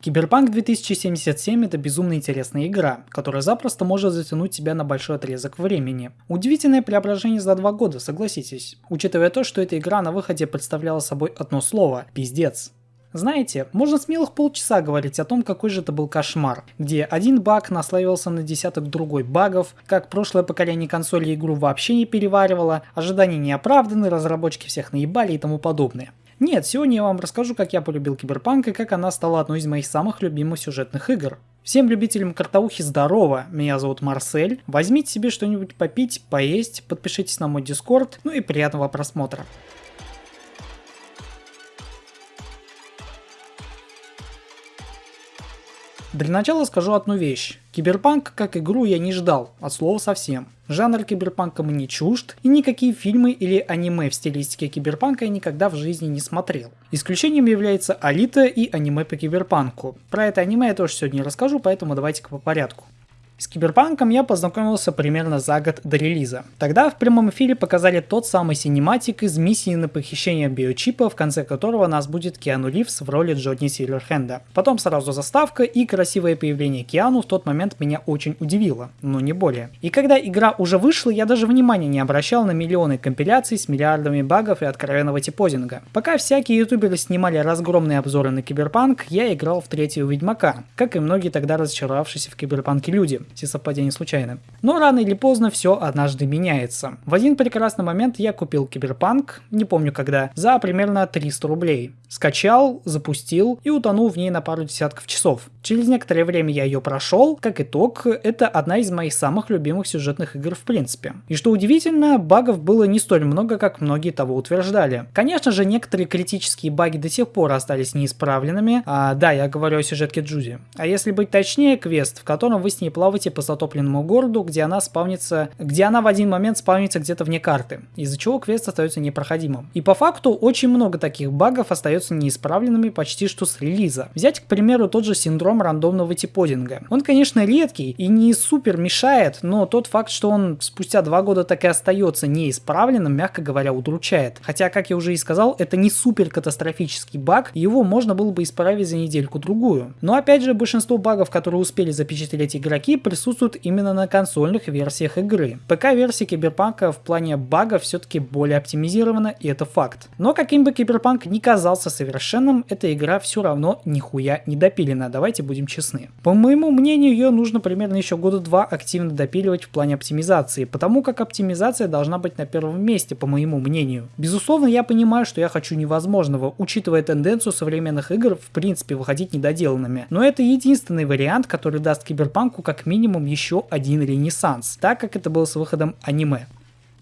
Киберпанк 2077 это безумно интересная игра, которая запросто может затянуть тебя на большой отрезок времени. Удивительное преображение за два года, согласитесь, учитывая то, что эта игра на выходе представляла собой одно слово – пиздец. Знаете, можно смелых полчаса говорить о том, какой же это был кошмар, где один баг наслаивался на десяток другой багов, как прошлое поколение консолей игру вообще не переваривало, ожидания не оправданы, разработчики всех наебали и тому подобное. Нет, сегодня я вам расскажу, как я полюбил Киберпанк и как она стала одной из моих самых любимых сюжетных игр. Всем любителям картаухи здорово, меня зовут Марсель. Возьмите себе что-нибудь попить, поесть, подпишитесь на мой дискорд, ну и приятного просмотра. Для начала скажу одну вещь. Киберпанк как игру я не ждал, от слова совсем. Жанр киберпанка мне чужд, и никакие фильмы или аниме в стилистике киберпанка я никогда в жизни не смотрел. Исключением является Алита и аниме по киберпанку. Про это аниме я тоже сегодня расскажу, поэтому давайте-ка по порядку. С Киберпанком я познакомился примерно за год до релиза. Тогда в прямом эфире показали тот самый синематик из миссии на похищение биочипа, в конце которого нас будит Киану Ривз в роли Джонни Сильверхенда. Потом сразу заставка и красивое появление Киану в тот момент меня очень удивило, но не более. И когда игра уже вышла, я даже внимания не обращал на миллионы компиляций с миллиардами багов и откровенного T-posing а. Пока всякие ютуберы снимали разгромные обзоры на Киберпанк, я играл в третьего Ведьмака, как и многие тогда разочаровавшиеся в Киберпанке люди все совпадения случайны. Но рано или поздно все однажды меняется. В один прекрасный момент я купил Киберпанк, не помню когда, за примерно 300 рублей. Скачал, запустил и утонул в ней на пару десятков часов. Через некоторое время я ее прошел, как итог, это одна из моих самых любимых сюжетных игр в принципе. И что удивительно, багов было не столь много, как многие того утверждали. Конечно же, некоторые критические баги до сих пор остались неисправленными, а, да, я говорю о сюжетке Джуди. А если быть точнее, квест, в котором вы с ней плаваете по затопленному городу, где она спавнится, где она в один момент спавнится где-то вне карты, из-за чего квест остается непроходимым. И по факту очень много таких багов остается неисправленными почти что с релиза. Взять, к примеру, тот же синдром рандомного типодинга. Он, конечно, редкий и не супер мешает, но тот факт, что он спустя два года так и остается неисправленным, мягко говоря, удручает. Хотя, как я уже и сказал, это не супер катастрофический баг, его можно было бы исправить за недельку-другую. Но опять же, большинство багов, которые успели запечатлеть игроки, присутствуют именно на консольных версиях игры. ПК-версия Киберпанка в плане багов все-таки более оптимизирована, и это факт. Но каким бы Киберпанк ни казался совершенным, эта игра все равно нихуя не допилена, давайте будем честны. По моему мнению, ее нужно примерно еще года два активно допиливать в плане оптимизации, потому как оптимизация должна быть на первом месте, по моему мнению. Безусловно, я понимаю, что я хочу невозможного, учитывая тенденцию современных игр в принципе выходить недоделанными. Но это единственный вариант, который даст Киберпанку как минимум минимум еще один ренессанс, так как это было с выходом аниме.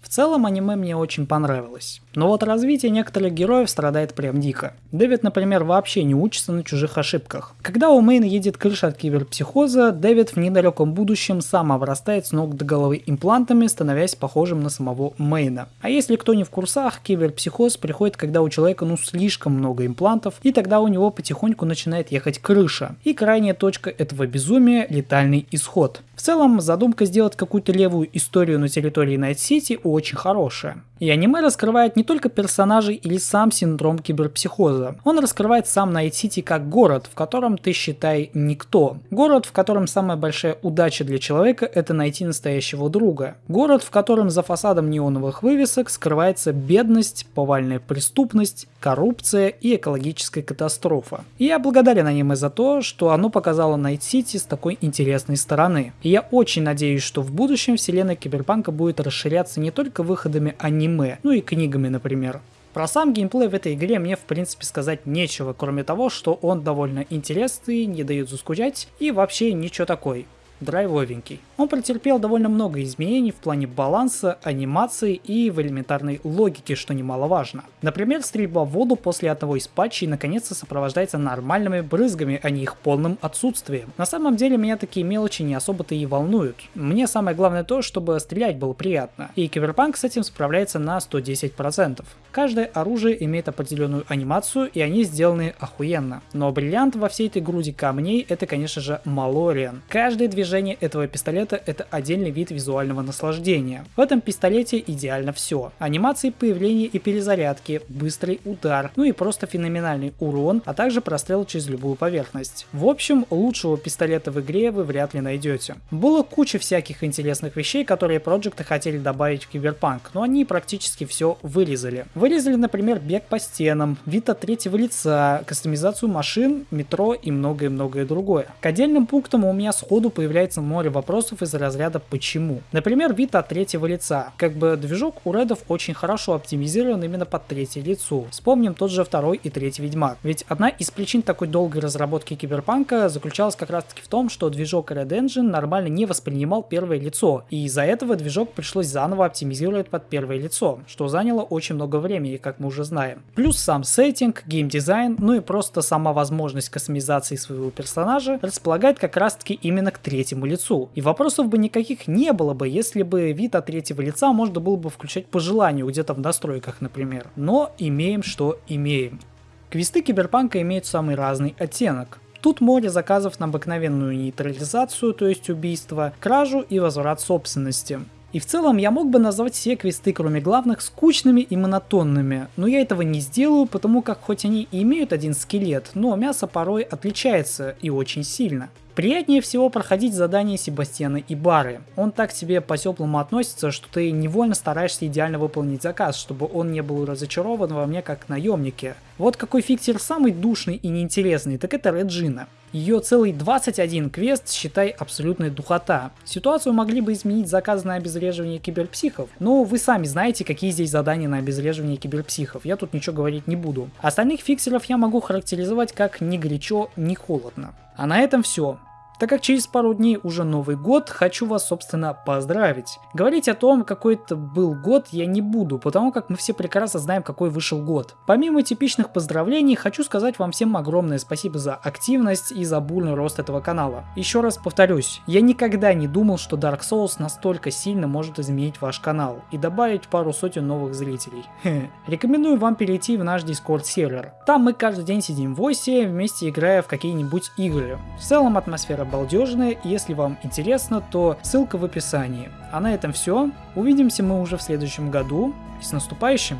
В целом аниме мне очень понравилось. Но вот развитие некоторых героев страдает прям дико. Дэвид, например, вообще не учится на чужих ошибках. Когда у Мэйна едет крыша от киберпсихоза, Дэвид в недалеком будущем сам обрастает с ног до головы имплантами, становясь похожим на самого Мэйна. А если кто не в курсах, киберпсихоз приходит, когда у человека ну слишком много имплантов, и тогда у него потихоньку начинает ехать крыша. И крайняя точка этого безумия – летальный исход. В целом, задумка сделать какую-то левую историю на территории Найт-Сити очень хорошая. И аниме раскрывает не только персонажей или сам синдром киберпсихоза. Он раскрывает сам Найт-Сити как город, в котором ты считай никто. Город, в котором самая большая удача для человека это найти настоящего друга. Город, в котором за фасадом неоновых вывесок скрывается бедность, повальная преступность, коррупция и экологическая катастрофа. И я благодарен аниме за то, что оно показало Найт-Сити с такой интересной стороны. И я очень надеюсь, что в будущем вселенная Киберпанка будет расширяться не только выходами аниме, ну и книгами, например. Про сам геймплей в этой игре мне в принципе сказать нечего, кроме того, что он довольно интересный, не дает заскучать и вообще ничего такой драйвовенький. Он претерпел довольно много изменений в плане баланса, анимации и в элементарной логике, что немаловажно. Например, стрельба в воду после одного из патчей наконец-то сопровождается нормальными брызгами, а не их полным отсутствием. На самом деле меня такие мелочи не особо-то и волнуют. Мне самое главное то, чтобы стрелять было приятно. И Киберпанк с этим справляется на 110%. Каждое оружие имеет определенную анимацию, и они сделаны охуенно. Но бриллиант во всей этой груди камней это, конечно же, Малориан. Каждое движение снаряжение этого пистолета это отдельный вид визуального наслаждения. В этом пистолете идеально все. Анимации появления и перезарядки, быстрый удар, ну и просто феноменальный урон, а также прострел через любую поверхность. В общем, лучшего пистолета в игре вы вряд ли найдете. Было куча всяких интересных вещей, которые проекты хотели добавить в Киберпанк, но они практически все вырезали. Вырезали, например, бег по стенам, вид от третьего лица, кастомизацию машин, метро и многое-многое другое. К отдельным пунктам у меня сходу появляется море вопросов из разряда «почему?». Например, вид от третьего лица. Как бы движок у редов очень хорошо оптимизирован именно под третье лицо. Вспомним тот же второй и третий Ведьмак. Ведь одна из причин такой долгой разработки Киберпанка заключалась как раз таки в том, что движок Red Engine нормально не воспринимал первое лицо, и из-за этого движок пришлось заново оптимизировать под первое лицо, что заняло очень много времени, как мы уже знаем. Плюс сам сеттинг, геймдизайн, ну и просто сама возможность кастомизации своего персонажа располагает как раз таки именно к третьему лицу. И вопросов бы никаких не было бы, если бы вид от третьего лица можно было бы включать по желанию, где-то в настройках, например. Но имеем, что имеем. Квесты Киберпанка имеют самый разный оттенок. Тут море заказов на обыкновенную нейтрализацию, то есть убийство, кражу и возврат собственности. И в целом я мог бы назвать все квесты, кроме главных, скучными и монотонными, но я этого не сделаю, потому как хоть они и имеют один скелет, но мясо порой отличается и очень сильно. Приятнее всего проходить задания Себастьяна и Бары. Он так к тебе по-теплому относится, что ты невольно стараешься идеально выполнить заказ, чтобы он не был разочарован во мне как наемнике. Вот какой фиксер самый душный и неинтересный, так это Реджина. Ее целый 21 квест, считай, абсолютная духота. Ситуацию могли бы изменить заказ на обезвреживание киберпсихов, но вы сами знаете, какие здесь задания на обезвреживание киберпсихов, я тут ничего говорить не буду. Остальных фиксеров я могу характеризовать как ни горячо, ни холодно. А на этом все. Так как через пару дней уже Новый год, хочу вас, собственно, поздравить. Говорить о том, какой это был год, я не буду, потому как мы все прекрасно знаем, какой вышел год. Помимо типичных поздравлений, хочу сказать вам всем огромное спасибо за активность и за бурный рост этого канала. Еще раз повторюсь, я никогда не думал, что Dark Souls настолько сильно может изменить ваш канал и добавить пару сотен новых зрителей. Рекомендую вам перейти в наш Discord сервер. Там мы каждый день сидим в осе, вместе играя в какие-нибудь игры. В целом атмосфера балдежные. Если вам интересно, то ссылка в описании. А на этом все. Увидимся мы уже в следующем году. И с наступающим!